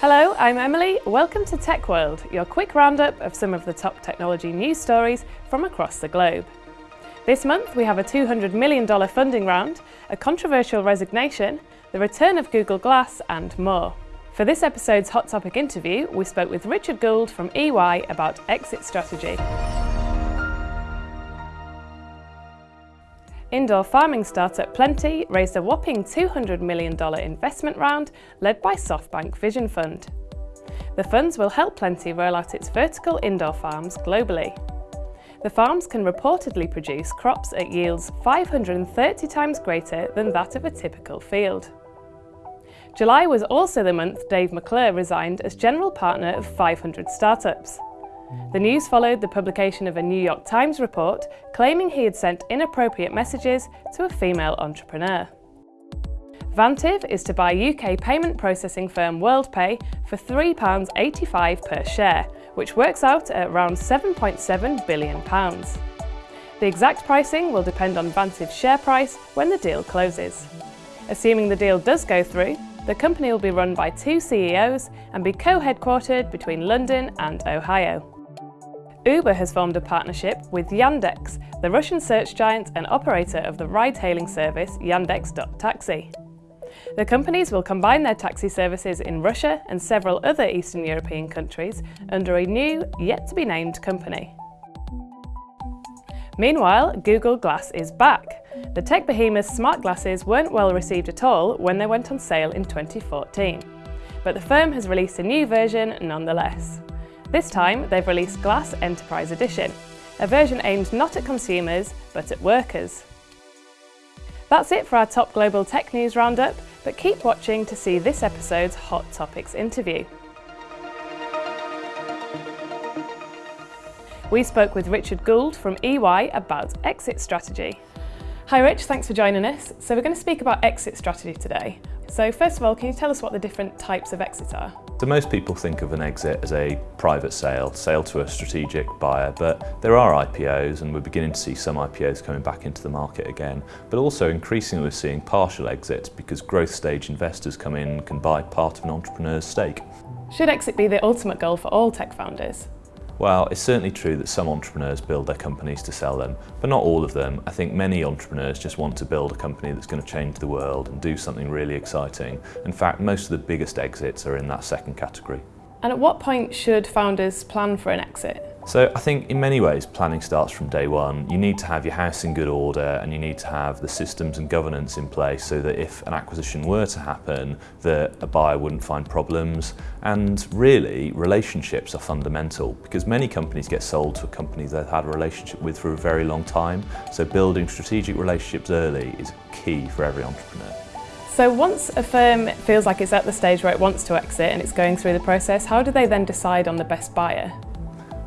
Hello, I'm Emily. Welcome to Tech World, your quick roundup of some of the top technology news stories from across the globe. This month we have a $200 million funding round, a controversial resignation, the return of Google Glass and more. For this episode's Hot Topic interview, we spoke with Richard Gould from EY about exit strategy. Indoor farming startup Plenty raised a whopping $200 million investment round led by SoftBank Vision Fund. The funds will help Plenty roll out its vertical indoor farms globally. The farms can reportedly produce crops at yields 530 times greater than that of a typical field. July was also the month Dave McClure resigned as general partner of 500 startups. The news followed the publication of a New York Times report claiming he had sent inappropriate messages to a female entrepreneur. Vantiv is to buy UK payment processing firm WorldPay for £3.85 per share, which works out at around £7.7 billion. The exact pricing will depend on Vantiv's share price when the deal closes. Assuming the deal does go through, the company will be run by two CEOs and be co-headquartered between London and Ohio. Uber has formed a partnership with Yandex, the Russian search giant and operator of the ride-hailing service Yandex.Taxi. The companies will combine their taxi services in Russia and several other Eastern European countries under a new, yet-to-be-named company. Meanwhile, Google Glass is back. The tech behemoth's smart glasses weren't well received at all when they went on sale in 2014. But the firm has released a new version nonetheless. This time, they've released Glass Enterprise Edition, a version aimed not at consumers, but at workers. That's it for our top global tech news roundup, but keep watching to see this episode's Hot Topics interview. We spoke with Richard Gould from EY about exit strategy. Hi Rich, thanks for joining us. So we're going to speak about exit strategy today. So first of all, can you tell us what the different types of exits are? So most people think of an exit as a private sale, sale to a strategic buyer, but there are IPOs and we're beginning to see some IPOs coming back into the market again. But also increasingly we're seeing partial exits because growth stage investors come in and can buy part of an entrepreneur's stake. Should exit be the ultimate goal for all tech founders? Well, it's certainly true that some entrepreneurs build their companies to sell them, but not all of them. I think many entrepreneurs just want to build a company that's going to change the world and do something really exciting. In fact, most of the biggest exits are in that second category. And at what point should founders plan for an exit? So I think in many ways planning starts from day one. You need to have your house in good order and you need to have the systems and governance in place so that if an acquisition were to happen that a buyer wouldn't find problems and really relationships are fundamental because many companies get sold to a company they've had a relationship with for a very long time so building strategic relationships early is key for every entrepreneur. So once a firm feels like it's at the stage where it wants to exit and it's going through the process, how do they then decide on the best buyer?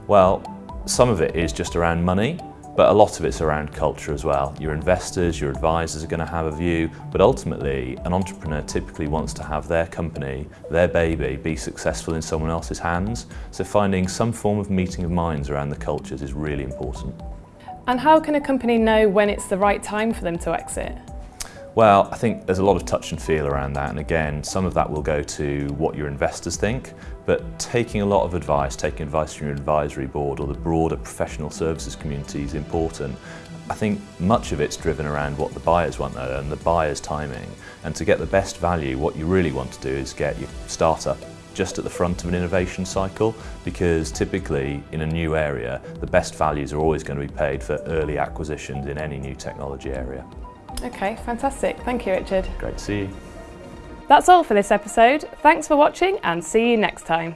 Well, some of it is just around money, but a lot of it's around culture as well. Your investors, your advisors are going to have a view, but ultimately an entrepreneur typically wants to have their company, their baby, be successful in someone else's hands. So finding some form of meeting of minds around the cultures is really important. And how can a company know when it's the right time for them to exit? Well, I think there's a lot of touch and feel around that and again some of that will go to what your investors think but taking a lot of advice, taking advice from your advisory board or the broader professional services community is important. I think much of it's driven around what the buyers want though and the buyer's timing and to get the best value what you really want to do is get your startup just at the front of an innovation cycle because typically in a new area the best values are always going to be paid for early acquisitions in any new technology area. Okay, fantastic. Thank you, Richard. Great to see you. That's all for this episode. Thanks for watching and see you next time.